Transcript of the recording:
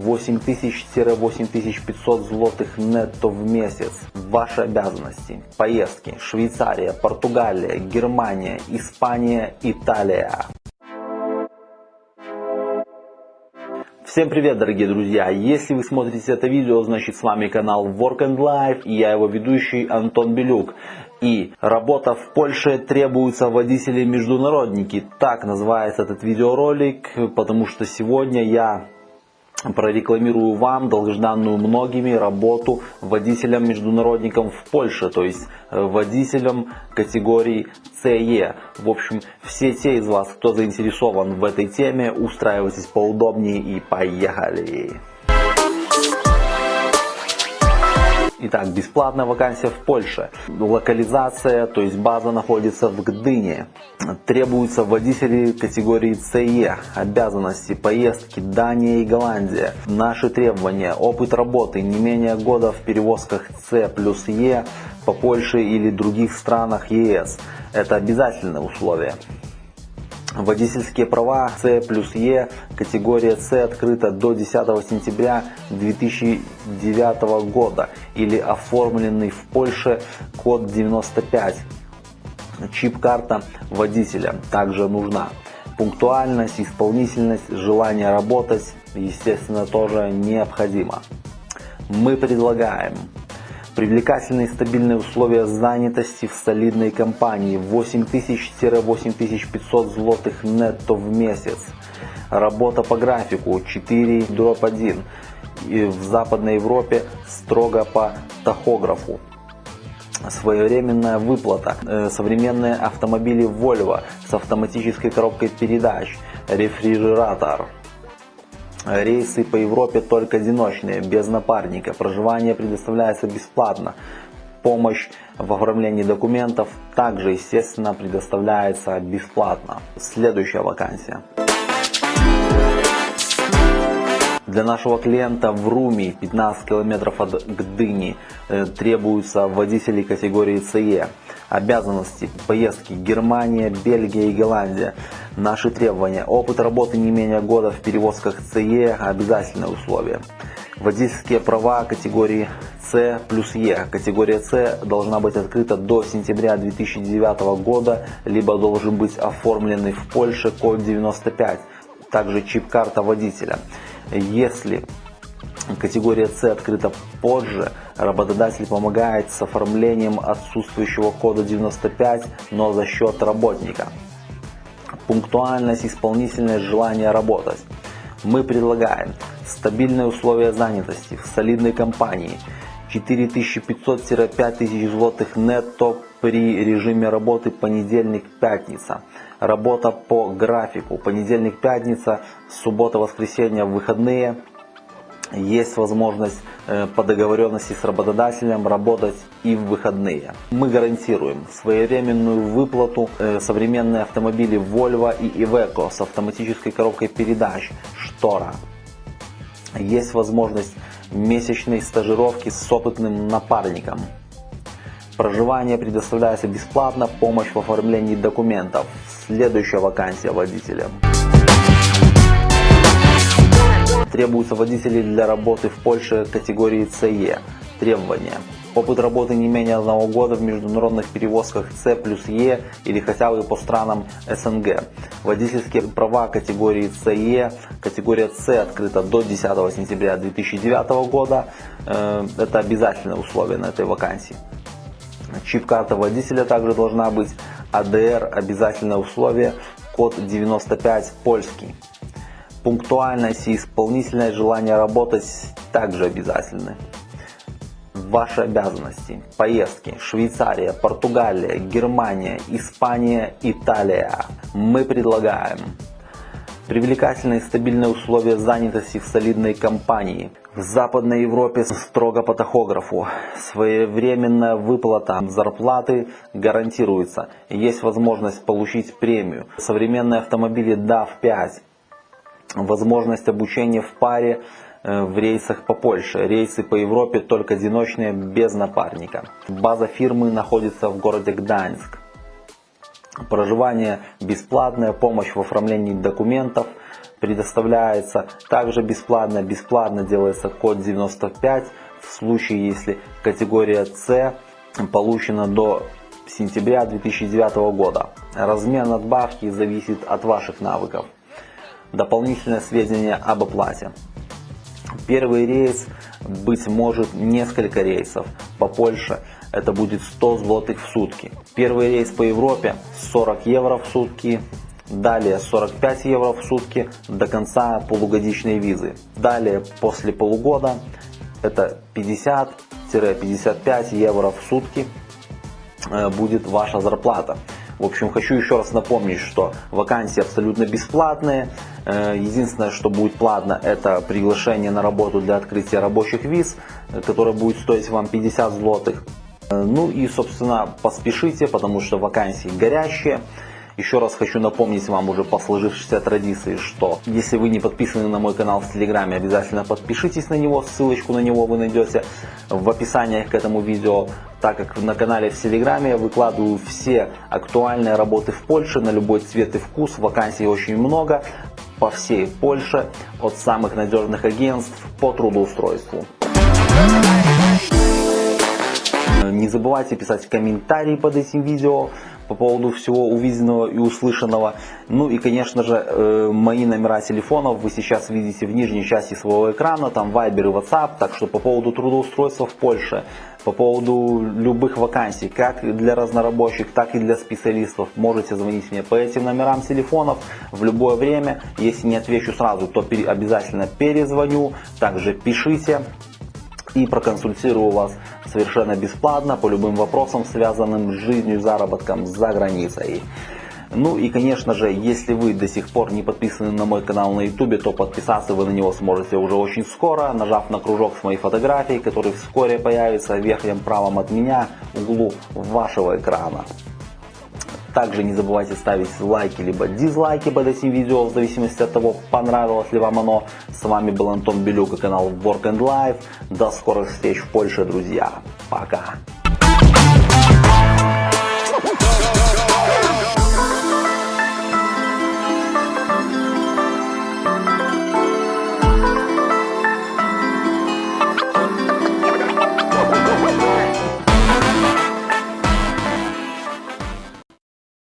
8000-8500 злотых нетто в месяц. Ваши обязанности. Поездки. Швейцария, Португалия, Германия, Испания, Италия. Всем привет, дорогие друзья! Если вы смотрите это видео, значит с вами канал Work and Life и я его ведущий Антон Белюк. И работа в Польше требуются водители-международники. Так называется этот видеоролик, потому что сегодня я прорекламирую вам долгожданную многими работу водителям-международникам в Польше, то есть э, водителям категории CE. В общем, все те из вас, кто заинтересован в этой теме, устраивайтесь поудобнее и поехали! Итак, бесплатная вакансия в Польше. Локализация, то есть база находится в Гдыне. Требуются водители категории CE. Обязанности, поездки, Дания и Голландия. Наши требования, опыт работы не менее года в перевозках C плюс E по Польше или других странах ЕС. Это обязательное условие. Водительские права С плюс Е, категория С открыта до 10 сентября 2009 года или оформленный в Польше код 95. Чип-карта водителя также нужна. Пунктуальность, исполнительность, желание работать, естественно, тоже необходимо. Мы предлагаем Привлекательные стабильные условия занятости в солидной компании 8000-8500 злотых нетто в месяц. Работа по графику 4 дробь 1. И в Западной Европе строго по тахографу. Своевременная выплата. Э, современные автомобили Volvo с автоматической коробкой передач. Рефрижератор. Рейсы по Европе только одиночные, без напарника. Проживание предоставляется бесплатно. Помощь в оформлении документов также, естественно, предоставляется бесплатно. Следующая вакансия. Для нашего клиента в Руми 15 километров от Гдыни э, требуются водители категории CE. Обязанности поездки Германия, Бельгия и Голландия. Наши требования. Опыт работы не менее года в перевозках CE – обязательное условие. Водительские права категории С плюс Е. Категория С должна быть открыта до сентября 2009 года, либо должен быть оформленный в Польше код 95, также чип-карта водителя. Если категория С открыта позже, работодатель помогает с оформлением отсутствующего кода 95, но за счет работника. Пунктуальность, исполнительность, желание работать. Мы предлагаем стабильные условия занятости в солидной компании 4500-5000 злотых нетто при режиме работы понедельник-пятница. Работа по графику понедельник-пятница, суббота-воскресенье, выходные – есть возможность э, по договоренности с работодателем работать и в выходные. Мы гарантируем своевременную выплату э, современные автомобили Volvo и Iveco с автоматической коробкой передач Штора. Есть возможность месячной стажировки с опытным напарником. Проживание предоставляется бесплатно, помощь в оформлении документов. Следующая вакансия водителя. Требуются водители для работы в Польше категории CE. Требования. Опыт работы не менее одного года в международных перевозках C плюс E или хотя бы по странам СНГ. Водительские права категории CE, категория C открыта до 10 сентября 2009 года. Э, это обязательное условие на этой вакансии. Чип-карта водителя также должна быть. АДР обязательное условие. Код 95 польский. Пунктуальность и исполнительное желание работать также обязательны. Ваши обязанности. Поездки. Швейцария, Португалия, Германия, Испания, Италия. Мы предлагаем привлекательные стабильные условия занятости в солидной компании. В Западной Европе строго по тахографу. Своевременная выплата зарплаты гарантируется. Есть возможность получить премию. Современные автомобили DAF-5 возможность обучения в паре э, в рейсах по Польше. Рейсы по Европе только одиночные, без напарника. База фирмы находится в городе Гданьск. Проживание бесплатное, помощь в оформлении документов, предоставляется также бесплатно. Бесплатно делается код 95 в случае, если категория С получена до сентября 2009 года. Размер надбавки зависит от ваших навыков. Дополнительное сведения об оплате. Первый рейс, быть может, несколько рейсов по Польше. Это будет 100 злотых в сутки. Первый рейс по Европе 40 евро в сутки. Далее 45 евро в сутки до конца полугодичной визы. Далее после полугода это 50-55 евро в сутки э, будет ваша зарплата. В общем, хочу еще раз напомнить, что вакансии абсолютно бесплатные. Э, единственное, что будет платно, это приглашение на работу для открытия рабочих виз, э, которое будет стоить вам 50 злотых. Ну и, собственно, поспешите, потому что вакансии горящие. Еще раз хочу напомнить вам уже по сложившейся традиции, что если вы не подписаны на мой канал в Телеграме, обязательно подпишитесь на него. Ссылочку на него вы найдете в описании к этому видео, так как на канале в Телеграме я выкладываю все актуальные работы в Польше на любой цвет и вкус. Вакансий очень много по всей Польше, от самых надежных агентств по трудоустройству. Не забывайте писать комментарии под этим видео по поводу всего увиденного и услышанного. Ну и, конечно же, э, мои номера телефонов вы сейчас видите в нижней части своего экрана, там Viber и WhatsApp, так что по поводу трудоустройства в Польше, по поводу любых вакансий, как для разнорабочих, так и для специалистов, можете звонить мне по этим номерам телефонов в любое время. Если не отвечу сразу, то обязательно перезвоню, также пишите и проконсультирую вас совершенно бесплатно по любым вопросам, связанным с жизнью и заработком за границей. Ну и конечно же, если вы до сих пор не подписаны на мой канал на YouTube, то подписаться вы на него сможете уже очень скоро, нажав на кружок с моей фотографией, который вскоре появится в верхнем правом от меня углу вашего экрана. Также не забывайте ставить лайки либо дизлайки под этим видео, в зависимости от того, понравилось ли вам оно. С вами был Антон Белюк и канал Work and Life. До скорых встреч в Польше, друзья. Пока.